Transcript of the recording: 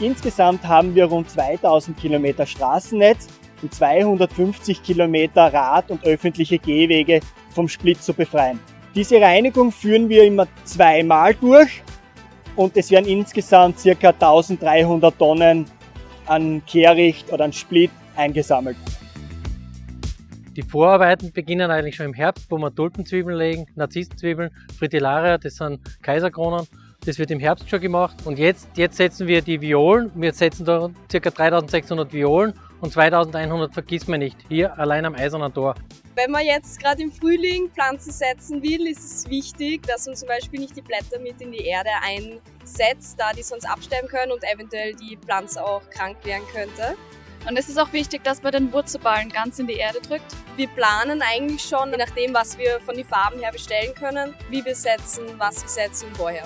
Insgesamt haben wir rund 2000 Kilometer Straßennetz und 250 Kilometer Rad- und öffentliche Gehwege vom Split zu befreien. Diese Reinigung führen wir immer zweimal durch und es werden insgesamt ca. 1300 Tonnen an Kehricht oder an Split eingesammelt. Die Vorarbeiten beginnen eigentlich schon im Herbst, wo wir Tulpenzwiebeln legen, Narzissenzwiebeln, Fritillaria, das sind Kaiserkronen. Das wird im Herbst schon gemacht und jetzt, jetzt setzen wir die Violen. Wir setzen da ca. 3600 Violen und 2100 vergisst man nicht, hier allein am Eisernen Tor. Wenn man jetzt gerade im Frühling Pflanzen setzen will, ist es wichtig, dass man zum Beispiel nicht die Blätter mit in die Erde einsetzt, da die sonst absterben können und eventuell die Pflanze auch krank werden könnte. Und es ist auch wichtig, dass man den Wurzelballen ganz in die Erde drückt. Wir planen eigentlich schon, je nachdem, was wir von den Farben her bestellen können, wie wir setzen, was wir setzen und woher.